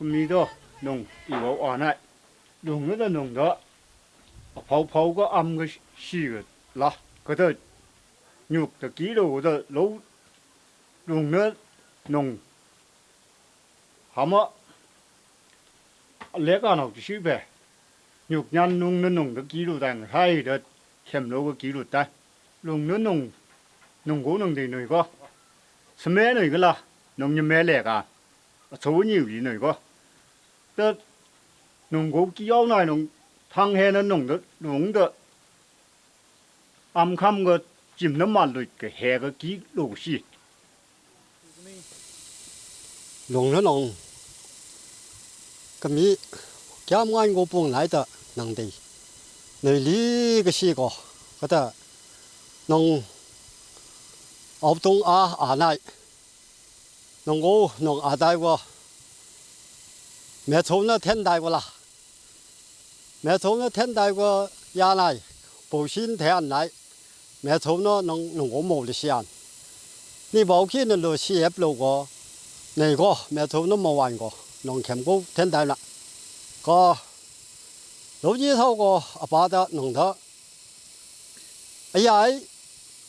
mi đó nông yêu cầu anh này cái đó nông đó phao phao cái âm cái xì cái là cái đó nhục cái kỹ đồ cái đó lâu nông nó nông hàm á lẽ cái nào chỉ xí về nhục nhân nông nó nông cái kỹ đồ đang hay đó xem lâu cái kỹ đồ ta nông nó nông nông cố nông thì người có xem mẹ người cái là nông như mẹ lẽ cả số nhiều gì này có tớ nông cố kỹ này nông thang hè nó nông đó nông đó âm khăm cái chìm nó mà rồi cái hè cái kỹ đồ gì nông nó nông cái mi giảm anh của bông lại đó nông đi nơi lý cái gì có cái đó nông ốc đông à à này nông cố nông à đại qua mẹ thôn nó thiên đại qua là mẹ thôn nó thiên đại qua nhà này bổ sinh thế anh này mẹ thôn nó nông nông cố mồ được xian 你冇见到路事业路过，嚟过咩土都冇玩过，农钳高天大啦，个老子透过阿爸的农头，哎呀，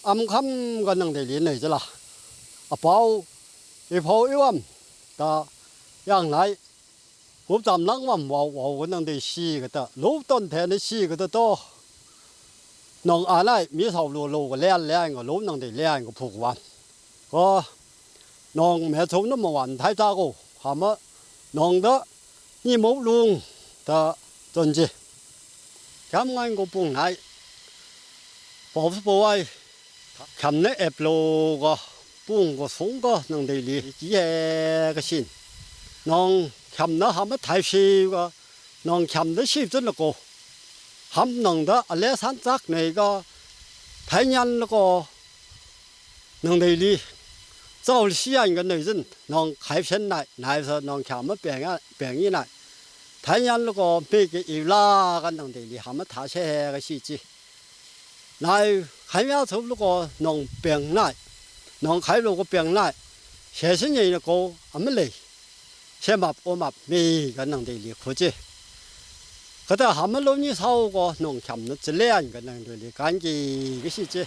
暗冚个能地连嚟啫啦，阿宝 一抱一万，的让来，我咱能万我我能地死个的，老当天的死个的多。农阿来米头路路个靓靓个老能地靓个铺完。có nòng mẹ thấu nó mà hoàn thái ra cô hả mà nòng đó như mẫu luôn ta tuần gì cảm ơn cô bùng này bảo bảo ai cầm lấy ép lô có buông của sống có nông đây lì chỉ là cái xin nông chăm nó hàm mất thay sĩ có nông chăm nó sĩ rất là cô hàm nông đó ở lẽ sản xuất này có thay nhân nó có nông đây lì sau khi anh cái nội dân nông khai sinh lại lại rồi nông chăm mất bệnh à bệnh gì lại, thay nhân nó có bị cái yêu la cái nông đây lì hàm mất thay sĩ cái sĩ chứ lại khai nhau thấu nó có nông bệnh lại 侬开路个病来，前些年的歌还没来，先把我们每个人的力扶着。可到还没老年少过农田的质量，个能力干的个细节。